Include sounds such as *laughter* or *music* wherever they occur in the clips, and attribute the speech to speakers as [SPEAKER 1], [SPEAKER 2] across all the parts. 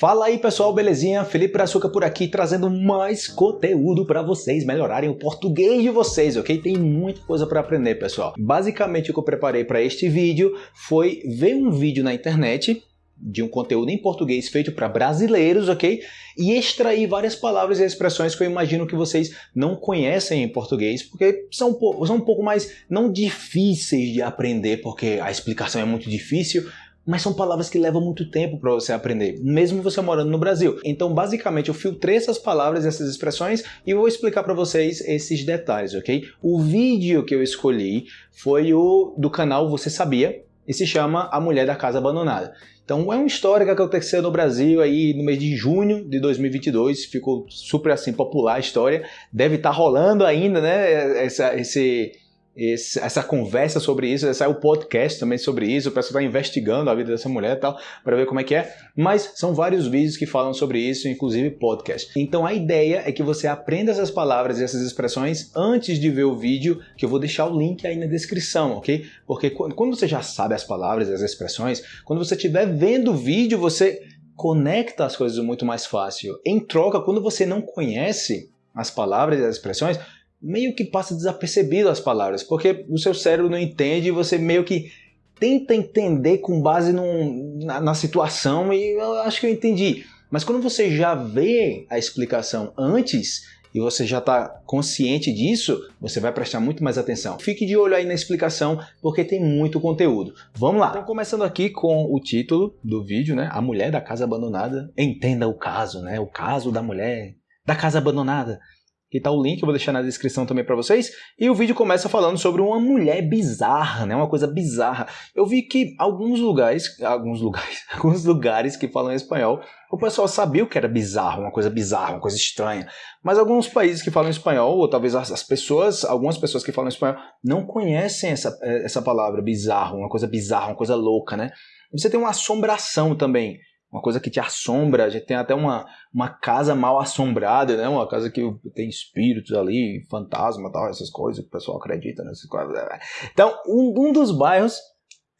[SPEAKER 1] Fala aí pessoal, belezinha? Felipe Açúcar por aqui trazendo mais conteúdo para vocês melhorarem o português de vocês, ok? Tem muita coisa para aprender, pessoal. Basicamente o que eu preparei para este vídeo foi ver um vídeo na internet de um conteúdo em português feito para brasileiros, ok? E extrair várias palavras e expressões que eu imagino que vocês não conhecem em português, porque são, são um pouco mais, não difíceis de aprender, porque a explicação é muito difícil, mas são palavras que levam muito tempo para você aprender, mesmo você morando no Brasil. Então, basicamente, eu filtrei essas palavras, essas expressões e vou explicar para vocês esses detalhes, ok? O vídeo que eu escolhi foi o do canal Você Sabia e se chama A Mulher da Casa Abandonada. Então, é uma história que aconteceu no Brasil aí no mês de junho de 2022, ficou super assim popular a história, deve estar tá rolando ainda, né, essa, esse esse, essa conversa sobre isso, saiu o podcast também sobre isso, o pessoal está investigando a vida dessa mulher e tal, para ver como é que é, mas são vários vídeos que falam sobre isso, inclusive podcast. Então a ideia é que você aprenda essas palavras e essas expressões antes de ver o vídeo, que eu vou deixar o link aí na descrição, ok? Porque quando você já sabe as palavras e as expressões, quando você estiver vendo o vídeo, você conecta as coisas muito mais fácil. Em troca, quando você não conhece as palavras e as expressões, meio que passa desapercebido as palavras, porque o seu cérebro não entende e você meio que tenta entender com base num, na, na situação e eu acho que eu entendi. Mas quando você já vê a explicação antes e você já está consciente disso, você vai prestar muito mais atenção. Fique de olho aí na explicação, porque tem muito conteúdo. Vamos lá! Então, começando aqui com o título do vídeo, né? A mulher da casa abandonada. Entenda o caso, né? O caso da mulher da casa abandonada. Aqui tá o link, eu vou deixar na descrição também para vocês. E o vídeo começa falando sobre uma mulher bizarra, né? Uma coisa bizarra. Eu vi que alguns lugares, alguns lugares, *laughs* alguns lugares que falam espanhol, o pessoal sabia o que era bizarro, uma coisa bizarra, uma coisa estranha. Mas alguns países que falam espanhol, ou talvez as pessoas, algumas pessoas que falam espanhol, não conhecem essa, eh, essa palavra bizarro, uma coisa bizarra, uma coisa louca, né? Você tem uma assombração também uma coisa que te assombra. A gente tem até uma, uma casa mal assombrada, né? Uma casa que tem espíritos ali, fantasma tal, essas coisas que o pessoal acredita coisas. Então, um, um dos bairros.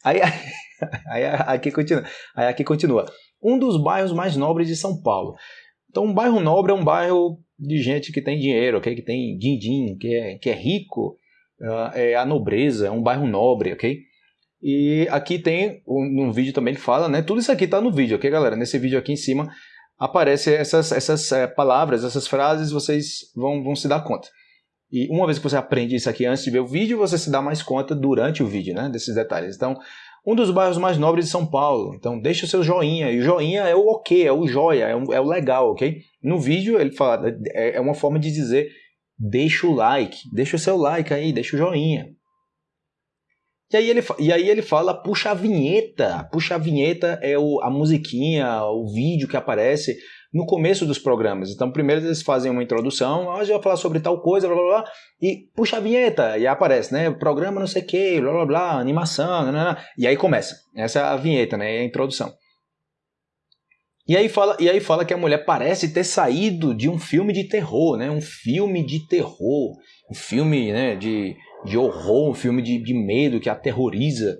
[SPEAKER 1] Aí, *laughs* aí, aqui continua, aí aqui continua. Um dos bairros mais nobres de São Paulo. Então, um bairro nobre é um bairro de gente que tem dinheiro, okay? que tem din-din, que é, que é rico, uh, é a nobreza, é um bairro nobre, ok? E aqui tem um vídeo também que fala, né? Tudo isso aqui está no vídeo, ok, galera? Nesse vídeo aqui em cima aparece essas, essas é, palavras, essas frases, vocês vão, vão se dar conta. E uma vez que você aprende isso aqui antes de ver o vídeo, você se dá mais conta durante o vídeo, né? Desses detalhes. Então, um dos bairros mais nobres de São Paulo. Então, deixa o seu joinha. E o joinha é o ok, é o joia, é o, é o legal, ok? No vídeo, ele fala, é, é uma forma de dizer deixa o like, deixa o seu like aí, deixa o joinha. E aí, ele, e aí ele fala, puxa a vinheta. Puxa a vinheta é o, a musiquinha, o vídeo que aparece no começo dos programas. Então, primeiro eles fazem uma introdução, hoje ah, eu vou falar sobre tal coisa, blá blá blá, e puxa a vinheta, e aparece, né? Programa não sei o que, blá blá blá, animação, blá, blá, blá, e aí começa. Essa é a vinheta, né? A introdução. E aí, fala, e aí fala que a mulher parece ter saído de um filme de terror, né? Um filme de terror, um filme né, de de horror, um filme de, de medo que aterroriza.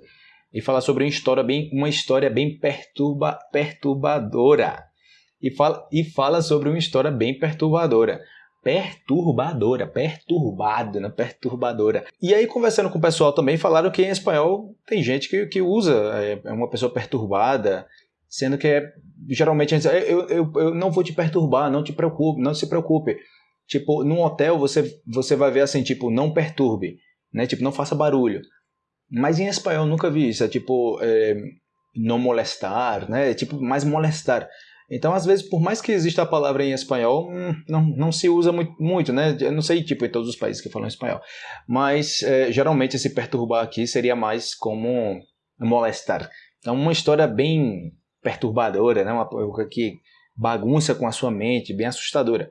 [SPEAKER 1] E fala sobre uma história bem, uma história bem perturba, perturbadora. E fala, e fala sobre uma história bem perturbadora. Perturbadora, perturbado, né? Perturbadora. E aí, conversando com o pessoal também, falaram que em espanhol tem gente que, que usa, é, é uma pessoa perturbada, sendo que é, geralmente a gente diz, eu, eu, eu não vou te perturbar, não te preocupe, não se preocupe. Tipo, num hotel você, você vai ver assim, tipo, não perturbe né? Tipo, não faça barulho. Mas em espanhol nunca vi isso, é tipo, é, não molestar, né? É tipo, mais molestar. Então, às vezes, por mais que exista a palavra em espanhol, hum, não, não se usa muito, muito, né? Eu não sei, tipo, em todos os países que falam espanhol. Mas, é, geralmente, esse perturbar aqui seria mais como molestar. Então, uma história bem perturbadora, né? Uma coisa que bagunça com a sua mente, bem assustadora.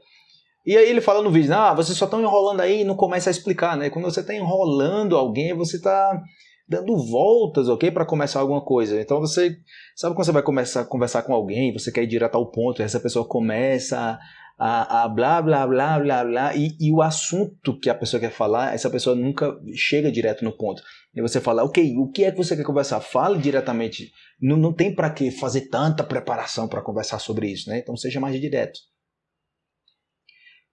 [SPEAKER 1] E aí ele fala no vídeo, ah, vocês só estão enrolando aí e não começa a explicar, né? Quando você está enrolando alguém, você está dando voltas, ok? Para começar alguma coisa. Então você sabe quando você vai começar a conversar com alguém, você quer ir direto ao ponto, e essa pessoa começa a, a blá, blá, blá, blá, blá, e, e o assunto que a pessoa quer falar, essa pessoa nunca chega direto no ponto. E você fala, ok, o que é que você quer conversar? Fale diretamente. Não, não tem para que fazer tanta preparação para conversar sobre isso, né? Então seja mais direto.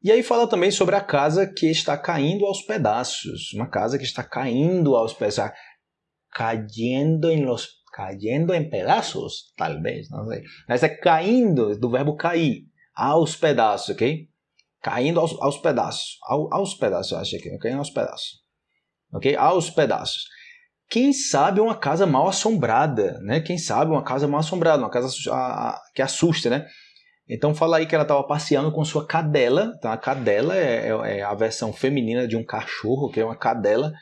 [SPEAKER 1] E aí fala também sobre a casa que está caindo aos pedaços. Uma casa que está caindo aos pedaços. Cayendo em los em pedaços, talvez, não sei. Mas é caindo, do verbo cair, aos pedaços, ok? Caindo aos, aos pedaços, ao, aos pedaços, eu acho que é caindo aos pedaços, ok? Aos pedaços. Quem sabe uma casa mal assombrada, né? Quem sabe uma casa mal assombrada, uma casa que assusta, né? Então fala aí que ela estava passeando com sua cadela. Então a cadela é, é, é, a versão feminina de um cachorro, que é uma cadela.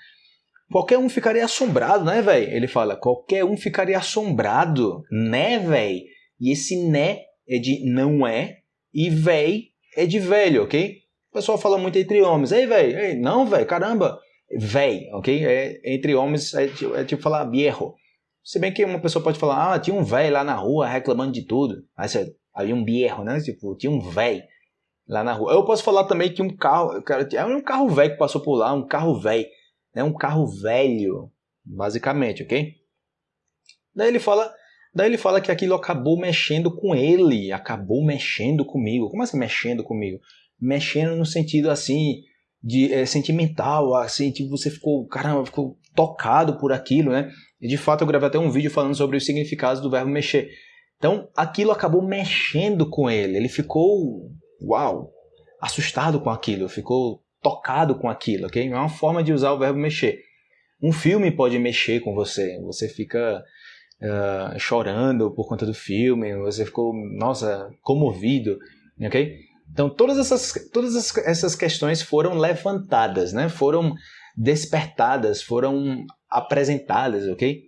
[SPEAKER 1] Qualquer um ficaria assombrado, né, velho? Ele fala, qualquer um ficaria assombrado, né, velho? E esse né é de não é e véi é de velho, ok? O pessoal fala muito entre homens. Ei, velho, não, velho, caramba. Véi, ok? É, entre homens é, é tipo falar viejo. Se bem que uma pessoa pode falar, ah, tinha um velho lá na rua reclamando de tudo. Aí você Havia um bierro, né? Tipo, tinha um velho lá na rua. Eu posso falar também que um carro, cara, é um carro velho que passou por lá, um carro velho, né? Um carro velho, basicamente, ok? Daí ele fala, daí ele fala que aquilo acabou mexendo com ele, acabou mexendo comigo. Como assim mexendo comigo? Mexendo no sentido assim de é, sentimental, assim, tipo, você ficou, caramba, ficou tocado por aquilo, né? E de fato eu gravei até um vídeo falando sobre os significados do verbo mexer. Então aquilo acabou mexendo com ele. Ele ficou, uau, assustado com aquilo, ficou tocado com aquilo, ok? É uma forma de usar o verbo mexer. Um filme pode mexer com você. Você fica uh, chorando por conta do filme, você ficou, nossa, comovido, ok? Então todas essas, todas essas questões foram levantadas, né? Foram despertadas, foram apresentadas, ok?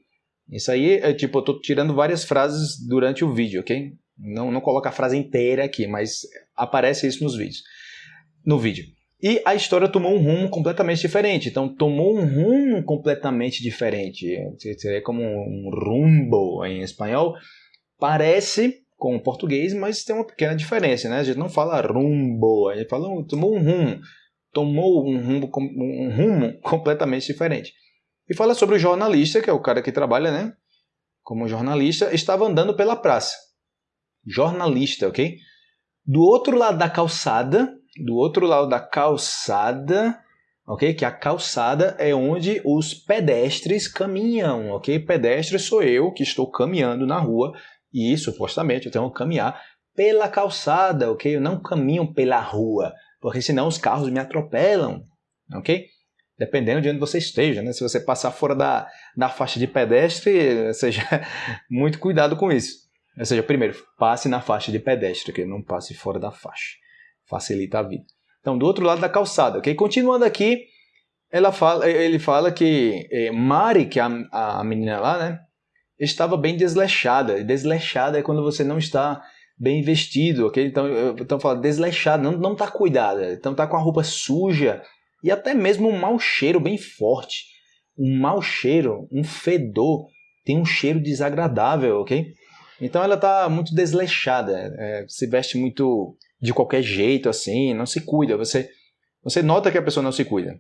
[SPEAKER 1] Isso aí é tipo, eu tô tirando várias frases durante o vídeo, ok? Não, não coloca a frase inteira aqui, mas aparece isso nos vídeos. No vídeo. E a história tomou um rumo completamente diferente. Então, tomou um rumo completamente diferente. Seria como um rumbo em espanhol. Parece com o português, mas tem uma pequena diferença, né? A gente não fala rumbo, a gente fala tomou um rumo. Tomou um rumo, um rumo completamente diferente. E fala sobre o jornalista, que é o cara que trabalha, né? Como jornalista, estava andando pela praça. Jornalista, ok? Do outro lado da calçada, do outro lado da calçada, ok? Que a calçada é onde os pedestres caminham, ok? Pedestre sou eu que estou caminhando na rua e supostamente eu tenho que caminhar pela calçada, ok? Eu não caminho pela rua, porque senão os carros me atropelam, ok? Dependendo de onde você esteja. Né? Se você passar fora da, da faixa de pedestre, *laughs* seja muito cuidado com isso. Ou seja, primeiro, passe na faixa de pedestre, que não passe fora da faixa. Facilita a vida. Então, do outro lado da calçada, ok? Continuando aqui, ela fala, ele fala que eh, Mari, que é a, a menina lá, né? Estava bem desleixada. Desleixada é quando você não está bem vestido, ok? Então, então fala desleixada, não, não está cuidada. Então, está com a roupa suja, e até mesmo um mau cheiro bem forte. Um mau cheiro, um fedor, tem um cheiro desagradável, ok? Então ela está muito desleixada, é, se veste muito de qualquer jeito, assim, não se cuida. Você, você nota que a pessoa não se cuida.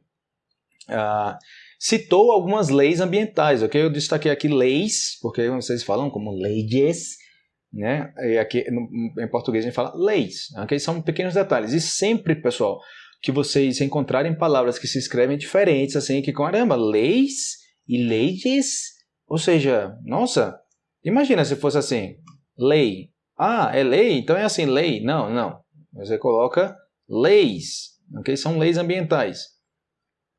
[SPEAKER 1] Ah, citou algumas leis ambientais, ok? Eu destaquei aqui leis, porque vocês falam como leis, né? E aqui no, em português a gente fala leis, ok? São pequenos detalhes. E sempre, pessoal, que vocês encontrarem palavras que se escrevem diferentes, assim, que caramba, leis e leis, ou seja, nossa, imagina se fosse assim, lei. Ah, é lei? Então é assim, lei. Não, não. Você coloca leis, ok? São leis ambientais.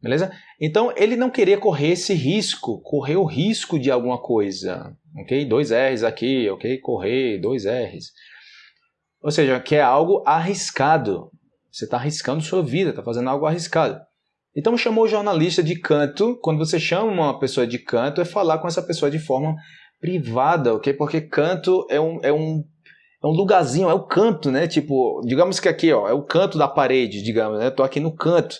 [SPEAKER 1] Beleza? Então ele não queria correr esse risco, correr o risco de alguma coisa, ok? Dois R's aqui, ok? Correr, dois R's. Ou seja, que é algo arriscado, você está arriscando sua vida, está fazendo algo arriscado. Então chamou o jornalista de canto. Quando você chama uma pessoa de canto, é falar com essa pessoa de forma privada, ok? Porque canto é um, é um, é um lugarzinho, é o canto, né? Tipo, digamos que aqui, ó, é o canto da parede, digamos, né? Tô aqui no canto.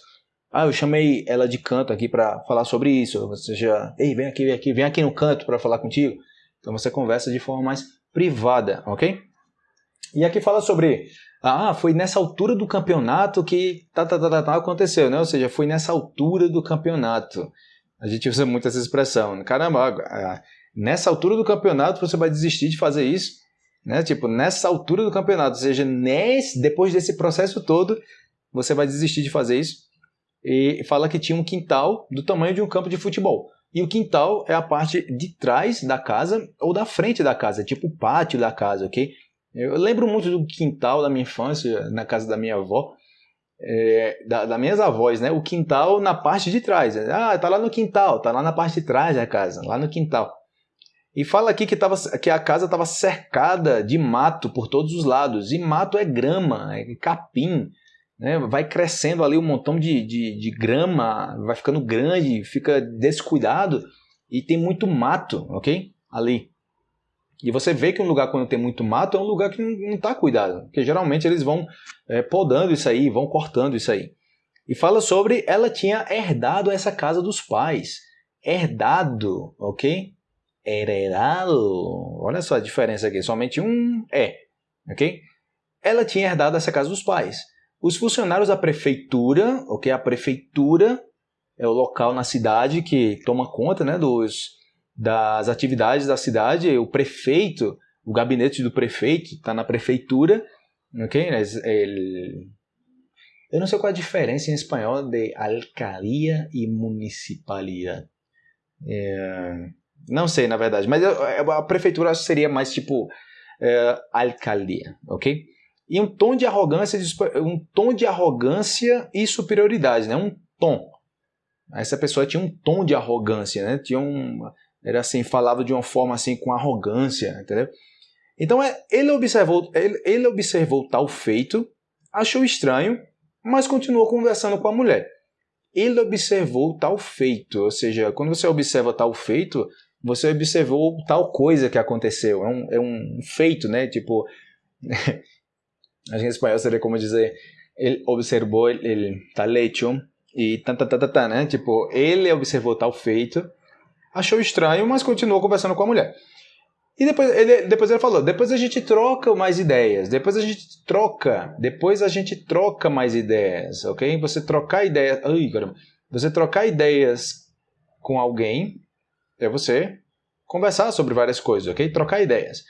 [SPEAKER 1] Ah, eu chamei ela de canto aqui para falar sobre isso. Ou seja, ei, vem aqui, vem aqui, vem aqui no canto para falar contigo. Então você conversa de forma mais privada, ok? E aqui fala sobre, ah, foi nessa altura do campeonato que tá, tá, tá, tá, tá aconteceu, né? Ou seja, foi nessa altura do campeonato. A gente usa muito essa expressão. Caramba, nessa altura do campeonato você vai desistir de fazer isso, né? Tipo, nessa altura do campeonato, ou seja, nesse, depois desse processo todo, você vai desistir de fazer isso. E fala que tinha um quintal do tamanho de um campo de futebol. E o quintal é a parte de trás da casa ou da frente da casa, tipo o pátio da casa, ok? Eu lembro muito do quintal da minha infância, na casa da minha avó, é, da, das minhas avós, né? O quintal na parte de trás. Ah, tá lá no quintal, tá lá na parte de trás da casa, lá no quintal. E fala aqui que, tava, que a casa estava cercada de mato por todos os lados. E mato é grama, é capim. Né? Vai crescendo ali um montão de, de, de grama, vai ficando grande, fica descuidado e tem muito mato, ok? Ali. E você vê que um lugar quando tem muito mato é um lugar que não está cuidado, porque geralmente eles vão é, podando isso aí, vão cortando isso aí. E fala sobre ela tinha herdado essa casa dos pais. Herdado, ok? Heredado. Olha só a diferença aqui, somente um é, ok? Ela tinha herdado essa casa dos pais. Os funcionários da prefeitura, ok? A prefeitura é o local na cidade que toma conta né, dos, das atividades da cidade. O prefeito, o gabinete do prefeito está na prefeitura, ok? Ele, eu não sei qual a diferença em espanhol de alcalia e municipalidade. É, não sei, na verdade, mas a prefeitura seria mais tipo é, alcaldia, ok? e um tom de arrogância, um tom de arrogância e superioridade, né? Um tom. Essa pessoa tinha um tom de arrogância, né? Tinha um, era assim, falava de uma forma assim com arrogância, entendeu? Então é, ele observou, ele, ele observou tal feito, achou estranho, mas continuou conversando com a mulher. Ele observou tal feito, ou seja, quando você observa tal feito, você observou tal coisa que aconteceu. É um, é um feito, né? Tipo, Acho *laughs* que em espanhol seria como dizer, ele observou el tal hecho e tá, tá, tá, tá, tá, né? Tipo, ele observou tal feito, achou estranho, mas continuou conversando com a mulher. E depois ele, depois ele falou, depois a gente troca mais ideias, depois a gente troca, depois a gente troca mais ideias, ok? Você trocar ideias, ai caramba, você trocar ideias com alguém é você conversar sobre várias coisas, ok? Trocar ideias.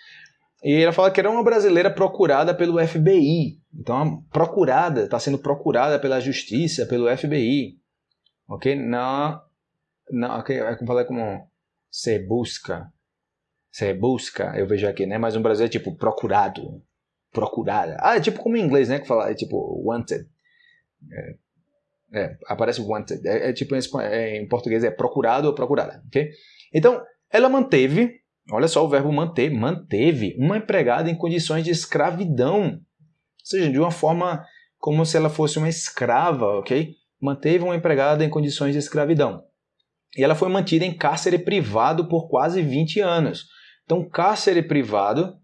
[SPEAKER 1] E ela fala que era uma brasileira procurada pelo FBI. Então, procurada, está sendo procurada pela justiça, pelo FBI. Ok? Não. Não, ok? É como falar como se busca. Se busca, eu vejo aqui, né? Mas no Brasil é tipo procurado. Procurada. Ah, é tipo como em inglês, né? Que fala, é tipo wanted. É, é aparece wanted. É, é tipo em, é, em português é procurado ou procurada, ok? Então, ela manteve Olha só o verbo manter, manteve uma empregada em condições de escravidão. Ou seja, de uma forma como se ela fosse uma escrava, ok? Manteve uma empregada em condições de escravidão. E ela foi mantida em cárcere privado por quase 20 anos. Então, cárcere privado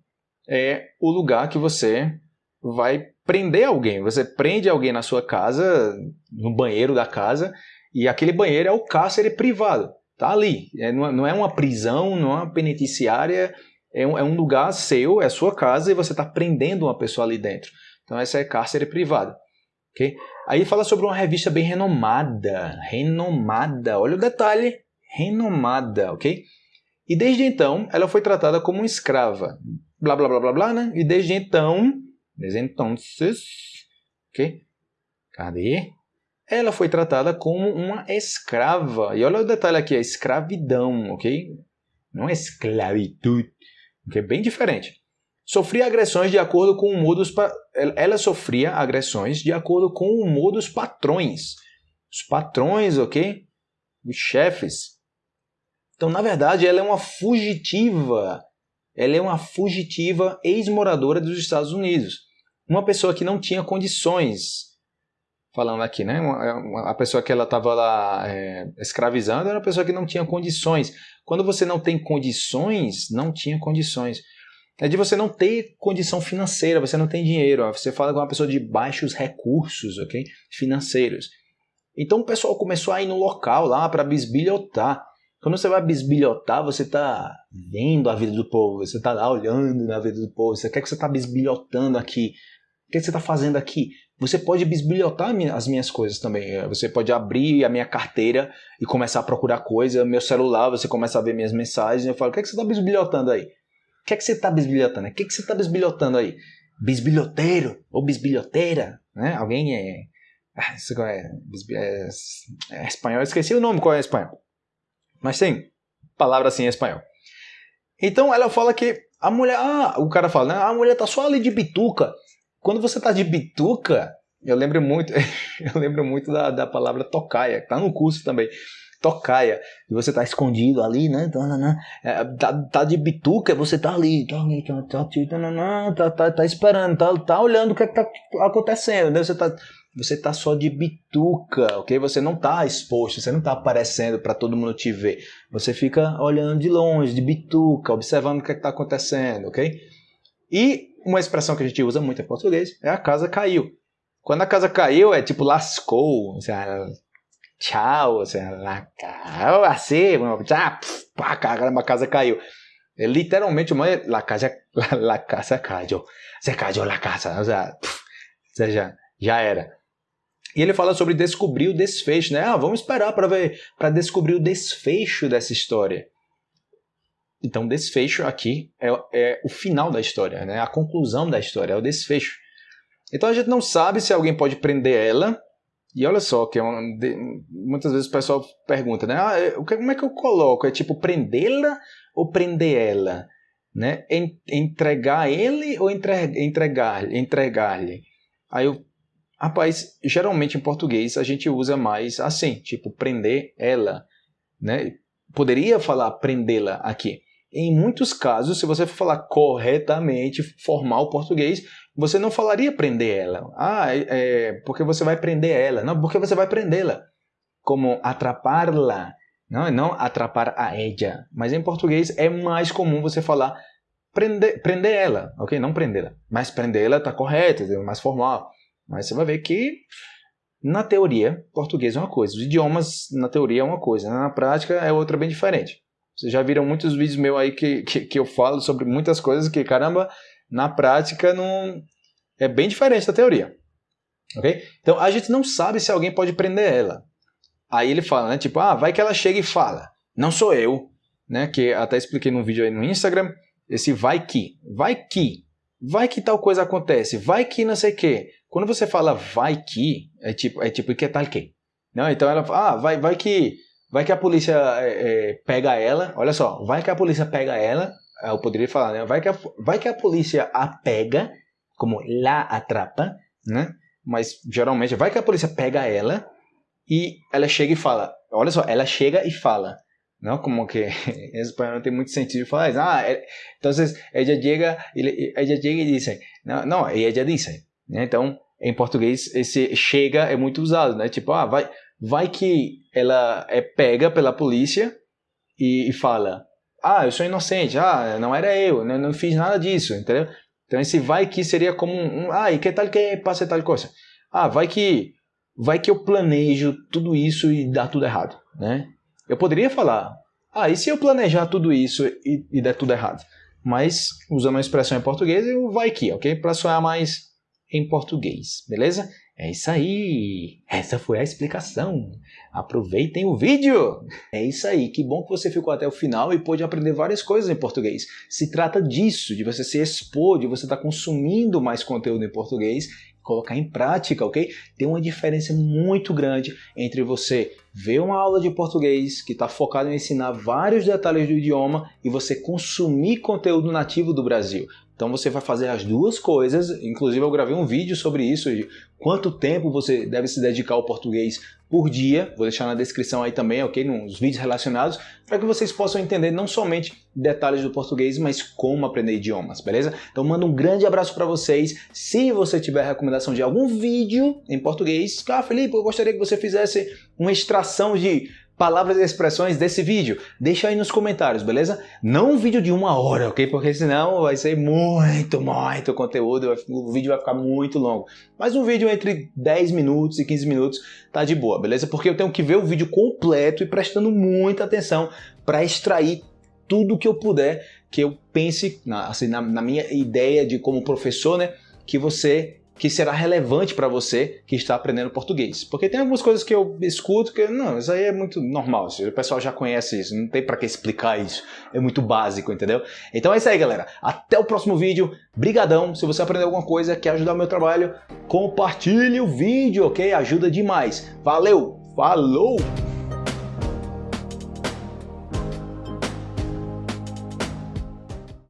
[SPEAKER 1] é o lugar que você vai prender alguém. Você prende alguém na sua casa, no banheiro da casa, e aquele banheiro é o cárcere privado. Tá ali. É, não é uma prisão, não é uma penitenciária, é um, é um lugar seu, é sua casa e você está prendendo uma pessoa ali dentro. Então essa é cárcere privada. Okay? Aí fala sobre uma revista bem renomada. Renomada. Olha o detalhe. Renomada, ok? E desde então ela foi tratada como escrava. Blá blá blá blá blá, né? E desde então. Desde então. Ok? Cadê? ela foi tratada como uma escrava. E olha o detalhe aqui, a escravidão, ok? Não é esclavitude, que é bem diferente. Sofria agressões de acordo com o humor dos ela sofria agressões de acordo com o humor dos patrões. Os patrões, ok? Os chefes. Então, na verdade, ela é uma fugitiva. Ela é uma fugitiva ex-moradora dos Estados Unidos. Uma pessoa que não tinha condições falando aqui, né? Uma, a pessoa que ela estava lá é, escravizando era uma pessoa que não tinha condições. Quando você não tem condições, não tinha condições. É de você não ter condição financeira, você não tem dinheiro. Ó. Você fala com uma pessoa de baixos recursos, ok? Financeiros. Então o pessoal começou a ir no local lá para bisbilhotar. Quando você vai bisbilhotar, você está vendo a vida do povo, você está lá olhando na vida do povo, você quer que você está bisbilhotando aqui. O que você está fazendo aqui? Você pode bisbilhotar as minhas coisas também. É, você pode abrir a minha carteira e começar a procurar coisa, meu celular, você começa a ver minhas mensagens. Eu falo, o que, é que você está bisbilhotando aí? O que é que você está bisbilhotando? O que é que você está bisbilhotando aí? Bisbilhoteiro ou bisbilhoteira? Né? Alguém é... Ah, isso é, é, é espanhol, eu esqueci o nome, qual é espanhol? Mas tem palavra assim em espanhol. Então ela fala que a mulher, ah, o cara fala, né, a mulher tá só ali de bituca. Quando você tá de bituca, eu lembro muito, *laughs* eu lembro muito da, da palavra tocaia, que tá no curso também. Tocaia, e você tá escondido ali, né? Tá, tá, tá, é, tá, tá de bituca, você tá ali, tá, tá, tá, tá, tá, tá esperando, tá, tá olhando o que, é que tá acontecendo, né? Você tá você tá só de bituca, ok? Você não tá exposto, você não tá aparecendo para todo mundo te ver. Você fica olhando de longe, de bituca, observando o que é está acontecendo, ok? E uma expressão que a gente usa muito em português é a casa caiu. Quando a casa caiu, é tipo lascou, tchau, assim, assim, tchau, pá, a casa caiu. É literalmente uma la casa, la, la casa caiu. Se caiu la casa, ou seja, já era. E ele fala sobre descobrir o desfecho, né? Ah, vamos esperar para ver, para descobrir o desfecho dessa história. Então, desfecho aqui é, é, o final da história, né? A conclusão da história é o desfecho. Então a gente não sabe se alguém pode prender ela. E olha só que é uma, de, muitas vezes o pessoal pergunta, né? Ah, é, que, como é que eu coloco? É tipo prendê-la ou prender ela, né? Entregar ele ou entregar entregar entregar-lhe? Aí eu Rapaz, geralmente em português a gente usa mais assim, tipo prender ela, né? Poderia falar prendê-la aqui. Em muitos casos, se você for falar corretamente, formal português, você não falaria prender ela. Ah, é, é porque você vai prender ela. Não, porque você vai prendê-la. Como atrapar-la. Não, não atrapar a ella. Mas em português é mais comum você falar prender, prender ela, ok? Não prendê-la. Mas prendê-la está correto, é mais formal. Mas você vai ver que, na teoria, português é uma coisa. Os idiomas, na teoria, é uma coisa. Na prática, é outra bem diferente. Vocês já viram muitos vídeos meus aí que, que, que eu falo sobre muitas coisas que, caramba, na prática não é bem diferente da teoria. Ok? Então, a gente não sabe se alguém pode prender ela. Aí ele fala, né? Tipo, ah, vai que ela chega e fala. Não sou eu. Né? Que até expliquei num vídeo aí no Instagram. Esse vai que. Vai que. Vai que tal coisa acontece. Vai que não sei o quê. Quando você fala vai que, é tipo, é tipo que tal que. Não, então ela fala, ah, vai, vai que vai que a polícia é, é, pega ela, olha só, vai que a polícia pega ela, eu poderia falar, né? Vai que a, vai que a polícia a pega, como lá atrapa, né? Mas geralmente vai que a polícia pega ela e ela chega e fala, olha só, ela chega e fala, não como que *laughs* em espanhol não tem muito sentido falar isso. Ah, então ella chega, ella chega e diz, não, não, ella diz, né? Então em português esse chega é muito usado, né? Tipo, ah, vai, vai que ela é pega pela polícia e, e fala, ah, eu sou inocente, ah, não era eu, não, não fiz nada disso, entendeu? Então esse vai que seria como um, ah, e que tal que passe tal coisa? Ah, vai que vai que eu planejo tudo isso e dá tudo errado, né? Eu poderia falar, ah, e se eu planejar tudo isso e, e der tudo errado? Mas usando uma expressão em português, eu vai que, ok? Para soar mais em português, beleza? É isso aí! Essa foi a explicação. Aproveitem o vídeo! É isso aí, que bom que você ficou até o final e pôde aprender várias coisas em português. Se trata disso, de você se expor, de você estar tá consumindo mais conteúdo em português colocar em prática, ok? Tem uma diferença muito grande entre você ver uma aula de português que está focada em ensinar vários detalhes do idioma e você consumir conteúdo nativo do Brasil. Então você vai fazer as duas coisas, inclusive eu gravei um vídeo sobre isso, de quanto tempo você deve se dedicar ao português por dia, vou deixar na descrição aí também, ok, nos vídeos relacionados, para que vocês possam entender não somente detalhes do português, mas como aprender idiomas, beleza? Então mando um grande abraço para vocês, se você tiver recomendação de algum vídeo em português, ah Felipe, eu gostaria que você fizesse uma extração de palavras e expressões desse vídeo? Deixa aí nos comentários, beleza? Não um vídeo de uma hora, ok? Porque senão vai ser muito, muito conteúdo, o vídeo vai ficar muito longo. Mas um vídeo entre 10 minutos e 15 minutos tá de boa, beleza? Porque eu tenho que ver o vídeo completo e prestando muita atenção para extrair tudo que eu puder, que eu pense, na, assim, na, na minha ideia de como professor, né, que você que será relevante para você que está aprendendo português. Porque tem algumas coisas que eu escuto que, não, isso aí é muito normal, o pessoal já conhece isso, não tem para que explicar isso, é muito básico, entendeu? Então é isso aí, galera. Até o próximo vídeo. Brigadão. Se você aprendeu alguma coisa, quer ajudar o meu trabalho, compartilhe o vídeo, ok? Ajuda demais. Valeu, falou!